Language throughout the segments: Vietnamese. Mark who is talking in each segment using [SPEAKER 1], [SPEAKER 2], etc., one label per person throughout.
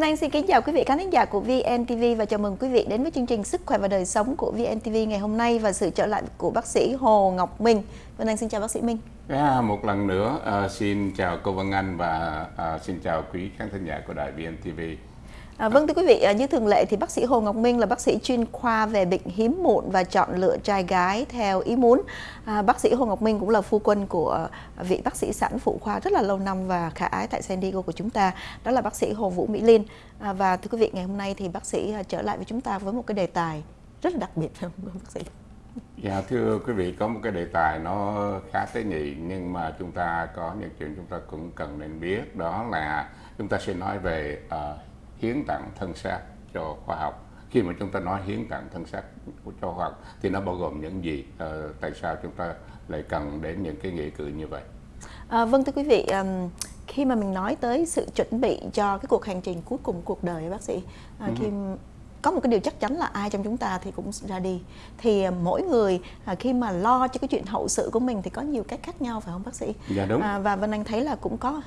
[SPEAKER 1] Vân Anh xin kính chào quý vị khán thính giả của VNTV và chào mừng quý vị đến với chương trình Sức khỏe và đời sống của VNTV ngày hôm nay và sự trở lại của bác sĩ Hồ Ngọc Minh. Vân Anh xin chào bác sĩ Minh.
[SPEAKER 2] À, một lần nữa uh, xin chào cô Vân Anh và uh, xin chào quý khán thính giả của đài VNTV.
[SPEAKER 1] À, vâng thưa quý vị, à, như thường lệ thì bác sĩ Hồ Ngọc Minh là bác sĩ chuyên khoa về bệnh hiếm muộn và chọn lựa trai gái theo ý muốn. À, bác sĩ Hồ Ngọc Minh cũng là phu quân của vị bác sĩ sản phụ khoa rất là lâu năm và khả ái tại San Diego của chúng ta, đó là bác sĩ Hồ Vũ Mỹ linh À, và thưa quý vị, ngày hôm nay thì bác sĩ à, trở lại với chúng ta với một cái đề tài rất là đặc biệt phải không bác sĩ?
[SPEAKER 2] Dạ thưa quý vị có một cái đề tài nó khá tế nhị nhưng mà chúng ta có những chuyện chúng ta cũng cần nên biết đó là chúng ta sẽ nói về uh, hiến tặng thân xác cho khoa học. Khi mà chúng ta nói hiến tặng thân xác cho khoa học thì nó bao gồm những gì à, tại sao chúng ta lại cần đến những cái nghĩa cử như vậy?
[SPEAKER 1] À, vâng thưa quý vị um, khi mà mình nói tới sự chuẩn bị cho cái cuộc hành trình cuối cùng cuộc đời bác sĩ à, khi có một cái điều chắc chắn là ai trong chúng ta thì cũng ra đi thì à, mỗi người à, khi mà lo cho cái chuyện hậu sự của mình thì có nhiều cách khác nhau phải không bác sĩ?
[SPEAKER 2] Dạ đúng. À,
[SPEAKER 1] và Vân Anh thấy là cũng có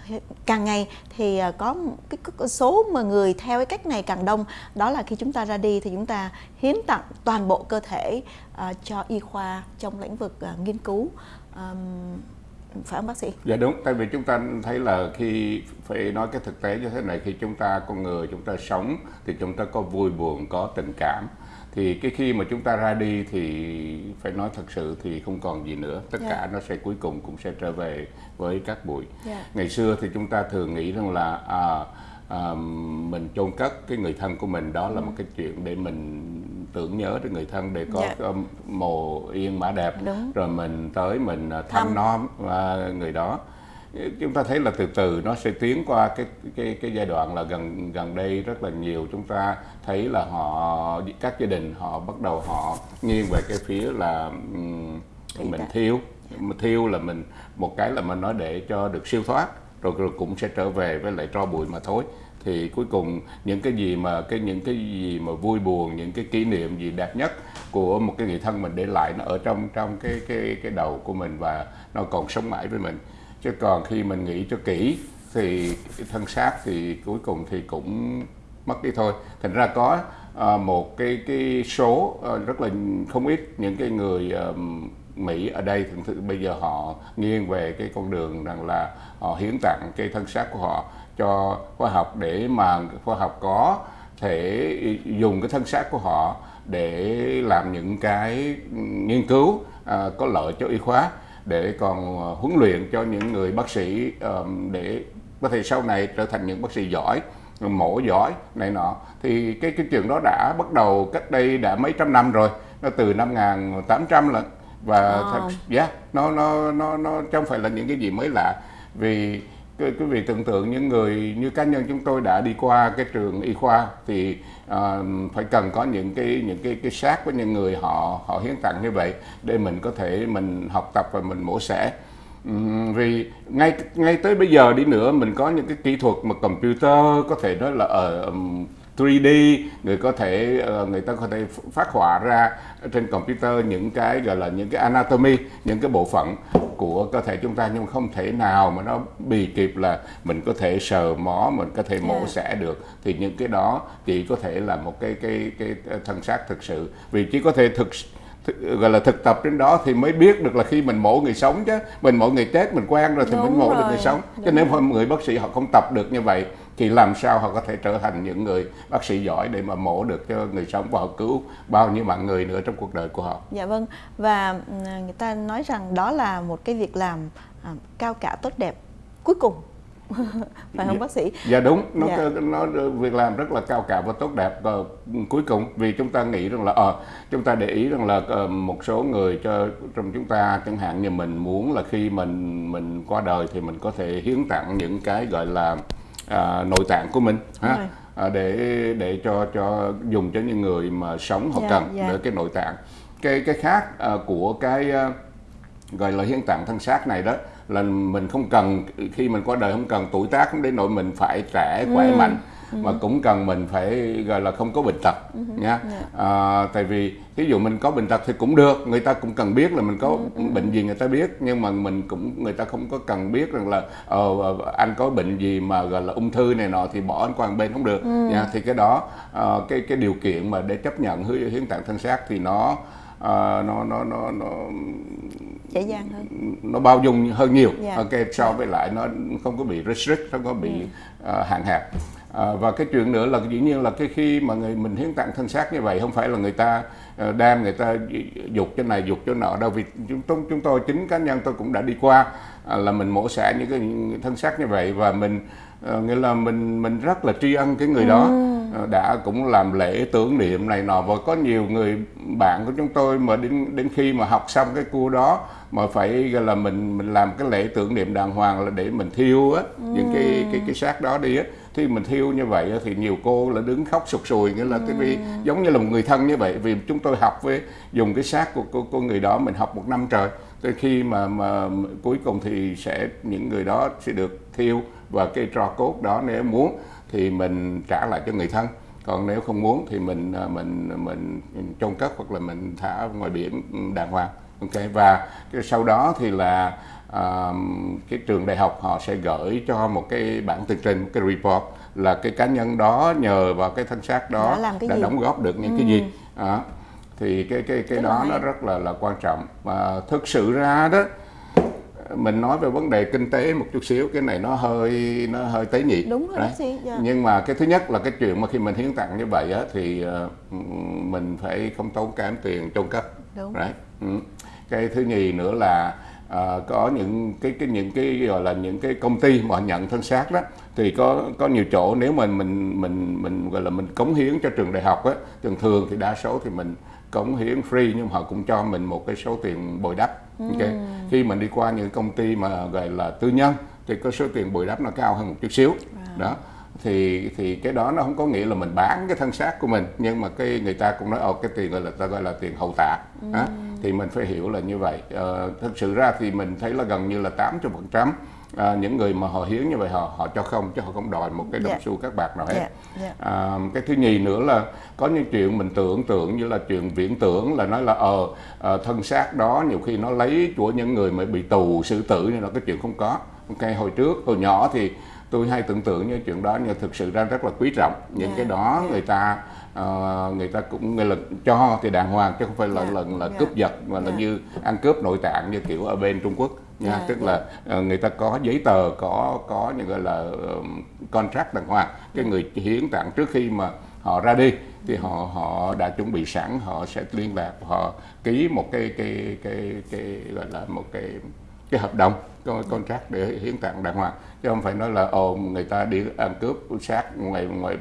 [SPEAKER 1] càng ngày thì à, có cái, cái số mà người theo cái cách này càng đông đó là khi chúng ta ra đi thì chúng ta hiến tặng toàn bộ cơ thể uh, cho y khoa trong lĩnh vực uh, nghiên cứu um, phải không bác sĩ?
[SPEAKER 2] Dạ đúng, tại vì chúng ta thấy là khi phải nói cái thực tế như thế này khi chúng ta con người chúng ta sống thì chúng ta có vui buồn, có tình cảm thì cái khi mà chúng ta ra đi thì phải nói thật sự thì không còn gì nữa tất yeah. Dạ. cả nó sẽ cuối cùng cũng sẽ trở về với các bụi yeah. Dạ. ngày xưa thì chúng ta thường nghĩ rằng là à, à, mình chôn cất cái người thân của mình đó là ừ. một cái chuyện để mình tưởng nhớ đến người thân để có. Dạ. mồ yên mã đẹp Đúng. rồi mình tới mình à, thăm, thăm. nom uh, người đó chúng ta thấy là từ từ nó sẽ tiến qua cái cái cái giai đoạn là gần gần đây rất là nhiều chúng ta thấy là họ các gia đình họ bắt đầu họ nghiêng về cái phía là mình thiêu thiêu là mình một cái là mình nói để cho được siêu thoát rồi, rồi cũng sẽ trở về với lại tro bụi mà thôi thì cuối cùng những cái gì mà cái, những cái gì mà vui buồn, những cái kỷ niệm gì đẹp nhất của một cái người thân mình để lại nó ở trong trong cái cái cái đầu của mình và nó còn sống mãi với mình. Chứ còn khi mình nghĩ cho kỹ thì thân xác thì cuối cùng thì cũng mất đi thôi. Thành ra có Ờ, một cái cái số ờ, rất là không ít những cái người ờ, Mỹ ở đây. Thường thường bây giờ họ nghiêng về cái con đường rằng là họ hiến tặng cái thân xác của họ cho khoa học để mà khoa học có thể dùng cái thân xác của họ để làm những cái nghiên cứu à, có lợi cho y khoa để còn huấn luyện cho những người bác sĩ để có thể sau này trở thành những bác sĩ giỏi mổ giỏi này nọ. Thì cái cái chuyện đó đã bắt đầu cách đây đã mấy trăm năm rồi. Nó từ năm 1800 lần và wow. thật yeah, nó nó nó nó không phải là những cái gì mới lạ. Vì quý vị tưởng tượng những người như cá nhân chúng tôi đã đi qua cái trường y khoa thì uh, phải cần có những cái những cái cái sát với những người họ họ hiến tặng như vậy để mình có thể mình học tập và mình mổ xẻ vì ngay ngay tới bây giờ đi nữa mình có những cái kỹ thuật mà computer có thể nói là ở um, 3D người có thể ờ, người ta có thể phát họa ra trên computer những cái gọi là những cái anatomy những cái bộ phận của cơ thể chúng ta nhưng không thể nào mà nó bì kịp là mình có thể sờ mó mình có thể mổ xẻ được. Thì những cái đó chỉ có thể là một cái cái cái thân xác thực sự. Vì chỉ có thể thực gọi là thực tập đến đó thì mới biết được là khi mình mổ người sống chứ mình mổ người chết mình quen rồi thì Đúng mình mổ rồi. được người sống Đúng. cho nên nếu người bác sĩ họ không tập được như vậy thì làm sao họ có thể trở thành những người bác sĩ giỏi để mà mổ được cho người sống và họ cứu bao nhiêu mạng người nữa trong cuộc đời của họ.
[SPEAKER 1] Dạ vâng và ừ, người ta nói rằng đó là một cái việc làm à, cao cả tốt đẹp cuối cùng phải không
[SPEAKER 2] dạ,
[SPEAKER 1] bác sĩ?
[SPEAKER 2] Dạ đúng, nó dạ. nó việc làm rất là cao cả và tốt đẹp và cuối cùng vì chúng ta nghĩ rằng là ờ à, chúng ta để ý rằng là uh, một số người cho trong chúng ta chẳng hạn như mình muốn là khi mình mình qua đời thì mình có thể hiến tặng những cái gọi là à, nội tạng của mình ha à, để để cho cho dùng cho những người mà sống họ dạ, cần yeah. để cái nội tạng cái cái khác à, của cái à, gọi là hiến tạng thân xác này đó là mình không cần khi mình qua đời không cần tuổi tác không đến nỗi mình phải trẻ khỏe ừ. mạnh mà cũng cần mình phải gọi là không có bệnh tật nha à, tại vì ví dụ mình có bệnh tật thì cũng được người ta cũng cần biết là mình có bệnh gì người ta biết nhưng mà mình cũng người ta không có cần biết rằng là ờ, anh có bệnh gì mà gọi là ung thư này nọ thì bỏ anh qua một bên không được nha thì cái đó ờ, cái cái điều kiện mà để chấp nhận hiến hiến tạng thân xác thì nó ờ, nó nó nó nó
[SPEAKER 1] dễ dàng hơn.
[SPEAKER 2] nó bao dung hơn nhiều.
[SPEAKER 1] Dạ.
[SPEAKER 2] ok so với lại nó không có bị restrict không có bị ờ, hạn hẹp. Ờ, và cái chuyện nữa là dĩ nhiên là cái khi mà người mình hiến tặng thân xác như vậy không phải là người ta đem người ta dục chỗ này dục chỗ nọ. Đâu vì chúng tôi chúng tôi chính cá nhân tôi cũng đã đi qua à, là mình mổ xẻ những cái thân xác như vậy và mình ờ, nghĩa là mình mình rất là tri ân cái người đó. Ờ, đã cũng làm lễ tưởng niệm này nọ và có nhiều người bạn của chúng tôi mà đến đến khi mà học xong cái cua đó mà phải gọi là mình mình làm cái lễ tưởng niệm đàng hoàng là để mình thiêu á những cái cái cái xác đó đi á thì mình thiêu như vậy thì nhiều cô là đứng khóc sụt sùi nghĩa là cái vì giống như là một người thân như vậy. Vì chúng tôi học với dùng cái xác của cô, cô người đó mình học một năm trời. Tới khi mà mà cuối cùng thì sẽ những người đó sẽ được thiêu và cái tro cốt đó nếu muốn thì mình trả lại cho người thân. Còn nếu không muốn thì mình à, mình mình chôn cất hoặc là mình thả ngoài biển đàng hoàng. Ok và cái sau đó thì là à, cái trường đại học họ sẽ gửi cho một cái bản tường trình một cái report là cái cá nhân đó nhờ vào cái thân xác đó
[SPEAKER 1] Đã cái gì?
[SPEAKER 2] đóng góp được những cái gì đó. thì cái cái cái
[SPEAKER 1] là
[SPEAKER 2] đó nó rất là là quan trọng và thực sự ra đó mình nói về vấn đề kinh tế một chút xíu cái này nó hơi nó hơi tế nhị
[SPEAKER 1] Đúng rồi,
[SPEAKER 2] Đấy.
[SPEAKER 1] dạ.
[SPEAKER 2] nhưng mà cái thứ nhất là cái chuyện mà khi mình hiến tặng như vậy á thì ờ, mình phải không tốn kém tiền chôn cất
[SPEAKER 1] Đúng.
[SPEAKER 2] Đấy. Ừ. cái thứ nhì nữa là ờ, có những cái cái những cái gọi là những cái công ty mà nhận thân xác đó thì có có nhiều chỗ nếu mình mình mình mình gọi là mình cống hiến cho trường đại học á thường thường thì đa số thì mình cống hiến free nhưng mà họ cũng cho mình một cái số tiền bồi đắp. Ok khi mình đi qua những công ty mà gọi là tư nhân thì có số tiền bồi đắp nó cao hơn một chút xíu. Đó thì thì cái đó nó không có nghĩa là mình bán cái thân xác của mình nhưng mà cái người ta cũng nói ồ cái tiền gọi là ta gọi là tiền hậu tạ. Á. thì mình phải hiểu là như vậy ờ, thực sự ra thì mình thấy là gần như là 80 phần trăm à, những người mà họ hiến như vậy họ họ cho không chứ họ không đòi một cái đồng
[SPEAKER 1] Dạ.
[SPEAKER 2] xu các bạc nào hết
[SPEAKER 1] Dạ, dạ.
[SPEAKER 2] À, cái thứ nhì nữa là có những chuyện mình tưởng tượng như là chuyện viễn tưởng là nói là ờ ờ, thân xác đó nhiều khi nó lấy của những người mà bị tù xử tử nên là cái chuyện không có ok hồi trước hồi nhỏ thì tôi hay tưởng tượng như chuyện đó nhưng thực sự ra rất là quý trọng những
[SPEAKER 1] Dạ,
[SPEAKER 2] cái đó
[SPEAKER 1] dạ.
[SPEAKER 2] người ta ờ, người ta cũng là cho thì đàng hoàng chứ không phải là
[SPEAKER 1] Dạ,
[SPEAKER 2] là, là
[SPEAKER 1] dạ.
[SPEAKER 2] cướp giật mà là
[SPEAKER 1] Dạ.
[SPEAKER 2] như ăn cướp nội tạng như kiểu ở bên Trung Quốc nha
[SPEAKER 1] Dạ,
[SPEAKER 2] tức
[SPEAKER 1] dạ.
[SPEAKER 2] là ờ, người ta có giấy tờ có có những gọi là contract đàng hoàng cái người hiến tặng trước khi mà họ ra đi thì họ họ đã chuẩn bị sẵn họ sẽ liên lạc họ ký một cái cái cái cái gọi là một cái cái hợp đồng con contract để hiến tặng đàng hoàng chứ không phải nói là ồ người ta đi ăn cướp xác ngoài ngoài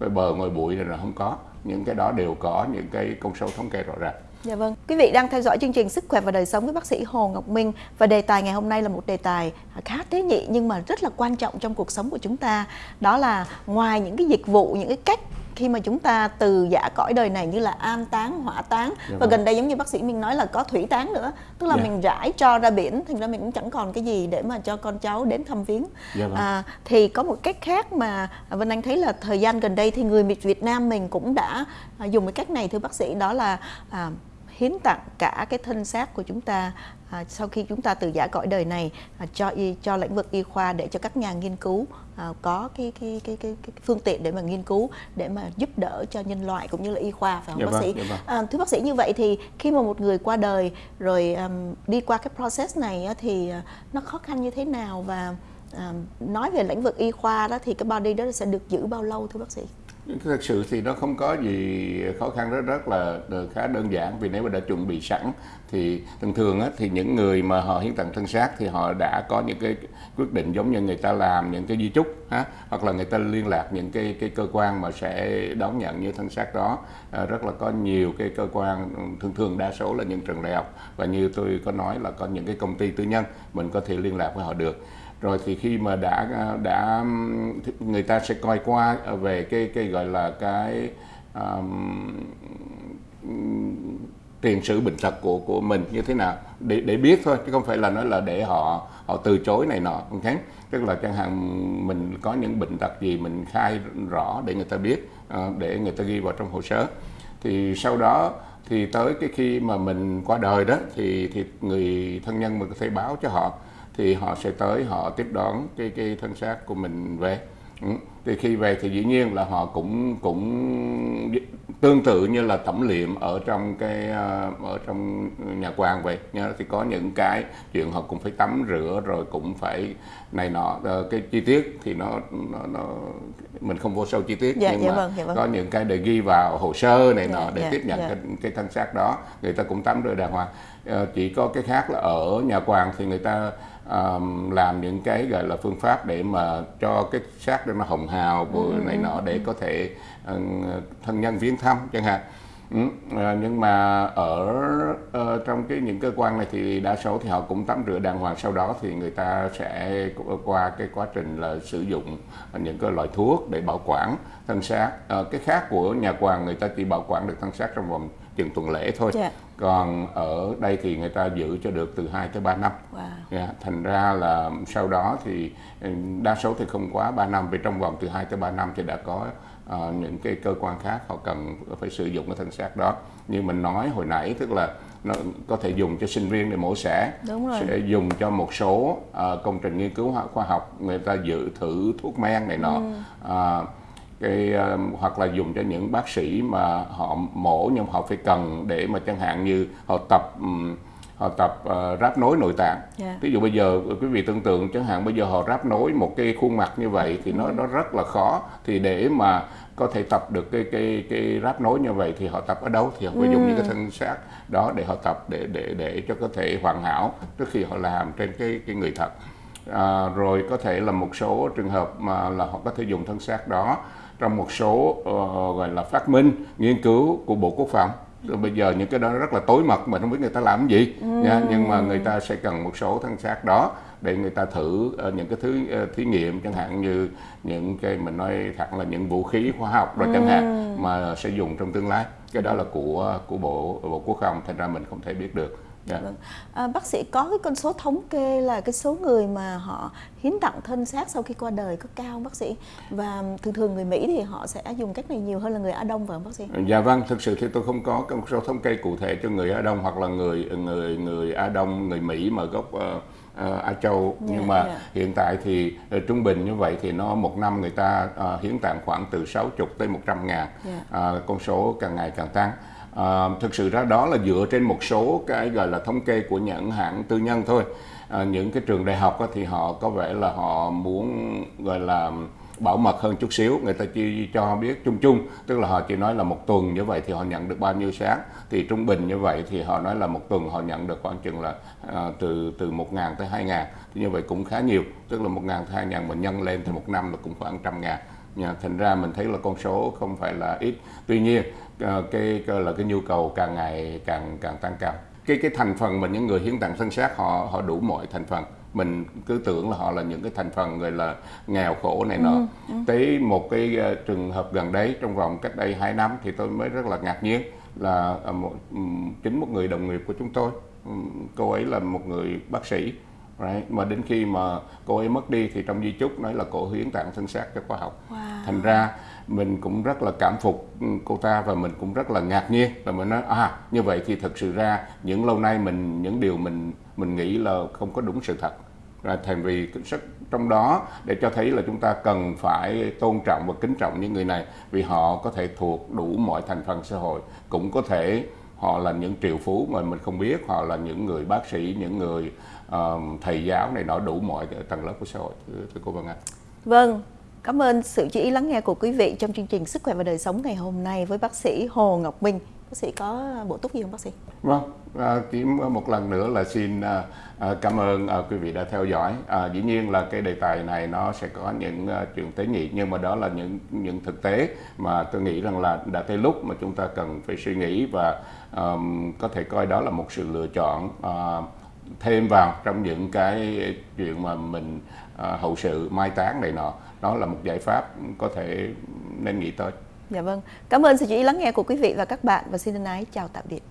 [SPEAKER 2] ngoài bờ ngoài bụi thì là không có những cái đó đều có những cái con số thống kê rõ ràng
[SPEAKER 1] Dạ vâng. Quý vị đang theo dõi chương trình Sức khỏe và đời sống với bác sĩ Hồ Ngọc Minh và đề tài ngày hôm nay là một đề tài khá tế nhị nhưng mà rất là quan trọng trong cuộc sống của chúng ta. Đó là ngoài những cái dịch vụ, những cái cách khi mà chúng ta từ giả cõi đời này như là an táng, hỏa táng và
[SPEAKER 2] vâng.
[SPEAKER 1] gần đây giống như bác sĩ Minh nói là có thủy táng nữa, tức là
[SPEAKER 2] Dạ.
[SPEAKER 1] mình rải cho ra biển, thành ra mình cũng chẳng còn cái gì để mà cho con cháu đến thăm viếng.
[SPEAKER 2] Dạ vâng.
[SPEAKER 1] À, thì có một cách khác mà Vân Anh thấy là thời gian gần đây thì người Việt Nam mình cũng đã à, dùng cái cách này thưa bác sĩ đó là à, hiến tặng cả cái thân xác của chúng ta à, sau khi chúng ta từ giả cõi đời này à, cho y cho lĩnh vực y khoa để cho các nhà nghiên cứu à, có cái cái, cái cái cái phương tiện để mà nghiên cứu để mà giúp đỡ cho nhân loại cũng như là y khoa phải không
[SPEAKER 2] Dạ
[SPEAKER 1] bác
[SPEAKER 2] vâng,
[SPEAKER 1] sĩ?
[SPEAKER 2] dạ vâng.
[SPEAKER 1] À, thưa bác sĩ như vậy thì khi mà một người qua đời rồi um, đi qua cái process này á, thì à, nó khó khăn như thế nào và à, nói về lĩnh vực y khoa đó thì cái body đó sẽ được giữ bao lâu thưa bác sĩ?
[SPEAKER 2] Thực sự thì nó không có gì khó khăn rất rất là khá đơn giản. Vì nếu mà đã chuẩn bị sẵn thì thường thường á, thì những người mà họ hiến tặng thân xác thì họ đã có những cái quyết định giống như người ta làm những cái di chúc ha hoặc là người ta liên lạc những cái cái cơ quan mà sẽ đón nhận như thân xác đó. À, rất là có nhiều cái cơ quan ừ, thường thường đa số là những trường đại học. Và như tôi có nói là có những cái công ty tư nhân mình có thể liên lạc với họ được rồi thì khi mà đã đã người ta sẽ coi qua về cái cái gọi là cái um, tiền sử bệnh tật của của mình như thế nào để để biết thôi chứ không phải là nói là để họ họ từ chối này nọ không okay? tức là chẳng hạn mình có những bệnh tật gì mình khai rõ để người ta biết ờ, để người ta ghi vào trong hồ sơ thì sau đó thì tới cái khi mà mình qua đời đó thì thì người thân nhân mình có thể báo cho họ thì họ sẽ tới họ tiếp đón cái cái thân xác của mình về ừ. thì khi về thì dĩ nhiên là họ cũng cũng tương tự như là tẩm liệm ở trong cái ờ, ở trong nhà quan vậy nha thì có những cái chuyện họ cũng phải tắm rửa rồi cũng phải này nọ ờ, cái chi tiết thì nó nó, nó mình không vô sâu chi tiết
[SPEAKER 1] dạ,
[SPEAKER 2] nhưng
[SPEAKER 1] dạ
[SPEAKER 2] mà
[SPEAKER 1] vâng, dạ vâng.
[SPEAKER 2] có những cái để ghi vào hồ sơ này nọ
[SPEAKER 1] Dạ,
[SPEAKER 2] để
[SPEAKER 1] dạ,
[SPEAKER 2] tiếp nhận
[SPEAKER 1] dạ.
[SPEAKER 2] cái, cái thân xác đó người ta cũng tắm rửa đàng hoàng Ờ, chỉ có cái khác là ở nhà quàng thì người ta ờm, làm những cái gọi là phương pháp để mà cho cái xác đó nó hồng hào bữa
[SPEAKER 1] Ừ,
[SPEAKER 2] này nọ để có thể ờ, thân nhân viếng thăm chẳng hạn. Ừ, ờ, nhưng mà ở ờ, trong cái những cơ quan này thì đa số thì họ cũng tắm rửa đàng hoàng sau đó thì người ta sẽ qua cái quá trình là sử dụng những cái loại thuốc để bảo quản thân xác. Cái khác của nhà quàng người ta chỉ bảo quản được thân xác trong vòng chừng tuần lễ thôi.
[SPEAKER 1] Dạ.
[SPEAKER 2] Còn ở đây thì người ta giữ cho được từ 2 tới 3 năm
[SPEAKER 1] Wow.
[SPEAKER 2] Dạ, thành ra là sau đó thì ừ, đa số thì không quá 3 năm vì trong vòng từ 2 tới 3 năm thì đã có ờ, những cái cơ quan khác họ cần phải sử dụng cái thân xác đó như mình nói hồi nãy tức là nó có thể dùng cho sinh viên để mổ xẻ sẽ dùng cho một số ờ, công trình nghiên cứu khoa- học người ta dự thử thuốc men này nọ
[SPEAKER 1] Ừ.
[SPEAKER 2] Ờ, cái ờ, hoặc là dùng cho những bác sĩ mà họ mổ nhưng họ phải cần để mà chẳng hạn như họ tập ừm, họ tập ờ, ráp nối nội tạng.
[SPEAKER 1] Dạ.
[SPEAKER 2] ví dụ bây giờ quý vị tưởng tượng chẳng hạn bây giờ họ ráp nối một cái khuôn mặt như vậy thì nó nó rất là khó. Thì để mà có thể tập được cái cái cái ráp nối như vậy thì họ tập ở đâu thì họ phải dùng những cái thân xác đó để họ tập để để để cho có thể hoàn hảo trước khi họ làm trên cái cái người thật. À, rồi có thể là một số trường hợp mà là họ có thể dùng thân xác đó trong một số ờ, gọi là phát minh nghiên cứu của bộ quốc phòng. Rồi bây giờ những cái đó rất là tối mật mà không biết người ta làm cái gì nha. nhưng mà người ta sẽ cần một số thân xác đó để người ta thử ờ, những cái thứ ờ, thí nghiệm chẳng hạn như những cái mình nói thẳng là những vũ khí khoa học rồi chẳng hạn mà sẽ dùng trong tương lai. Cái đó là của của bộ bộ quốc phòng thành ra mình không thể biết được Dạ.
[SPEAKER 1] Vâng. À, bác sĩ có cái con số thống kê là cái số người mà họ hiến tặng thân xác sau khi qua đời có cao không bác sĩ? Và thường thường người Mỹ thì họ sẽ dùng cách này nhiều hơn là người Á Đông phải không bác sĩ?
[SPEAKER 2] Dạ vâng, thực sự thì tôi không có con số thống kê cụ thể cho người Á Đông hoặc là người người người Á Đông, người Mỹ mà gốc ờ, ờ, Á Châu
[SPEAKER 1] Dạ,
[SPEAKER 2] nhưng mà
[SPEAKER 1] dạ.
[SPEAKER 2] hiện tại thì ờ, trung bình như vậy thì nó một năm người ta ờ, hiến tặng khoảng từ 60 tới 100 ngàn
[SPEAKER 1] Dạ.
[SPEAKER 2] Ờ, con số càng ngày càng tăng À, thực sự ra đó là dựa trên một số cái gọi là thống kê của những hãng tư nhân thôi. À, những cái trường đại học á, thì họ có vẻ là họ muốn gọi là bảo mật hơn chút xíu người ta chỉ cho biết chung chung tức là họ chỉ nói là một tuần như vậy thì họ nhận được bao nhiêu sáng thì trung bình như vậy thì họ nói là một tuần họ nhận được khoảng chừng là à, từ từ một ngàn tới hai ngàn thì như vậy cũng khá nhiều tức là một ngàn tới hai ngàn mình nhân lên thì một năm là cũng khoảng trăm ngàn thành ra mình thấy là con số không phải là ít. Tuy nhiên à, cái, cái là cái nhu cầu càng ngày càng càng tăng cao. Cái cái thành phần mà những người hiến tặng thân xác họ họ đủ mọi thành phần. Mình cứ tưởng là họ là những cái thành phần gọi là nghèo khổ này nọ. Tới một cái ờ, trường hợp gần đấy trong vòng cách đây 2 năm thì tôi mới rất là ngạc nhiên là ờ, một, ừm, chính một người đồng nghiệp của chúng tôi ừm, cô ấy là một người bác sĩ right? mà đến khi mà cô ấy mất đi thì trong di chúc nói là cô hiến tặng thân xác cho khoa học
[SPEAKER 1] Wow.
[SPEAKER 2] thành ra mình cũng rất là cảm phục ừ, cô ta và mình cũng rất là ngạc nhiên và mình nói à như vậy thì thực sự ra những lâu nay mình những điều mình mình nghĩ là không có đúng sự thật và thành vì sức trong đó để cho thấy là chúng ta cần phải tôn trọng và kính trọng những người này vì họ có thể thuộc đủ mọi thành phần xã hội cũng có thể họ là những triệu phú mà mình không biết họ là những người bác sĩ những người thầy giáo này nọ đủ mọi tầng lớp của xã hội thưa, thưa cô Vân Anh
[SPEAKER 1] Vâng, cảm ơn sự chú ý lắng nghe của quý vị trong chương trình Sức khỏe và đời sống ngày hôm nay với bác sĩ Hồ Ngọc Minh. Bác sĩ có bổ túc gì không bác sĩ?
[SPEAKER 2] Vâng, à, chỉ một lần nữa là xin à, à, cảm ơn à, quý vị đã theo dõi. À, dĩ nhiên là cái đề tài này nó sẽ có những à, chuyện tế nhị nhưng mà đó là những những thực tế mà tôi nghĩ rằng là đã tới lúc mà chúng ta cần phải suy nghĩ và ờm, có thể coi đó là một sự lựa chọn à, thêm vào trong những cái chuyện mà mình à, hậu sự mai táng này nọ. Đó là một giải pháp có thể nên nghĩ tới.
[SPEAKER 1] Dạ vâng. Cảm ơn sự chú ý lắng nghe của quý vị và các bạn và xin thân ái chào tạm biệt.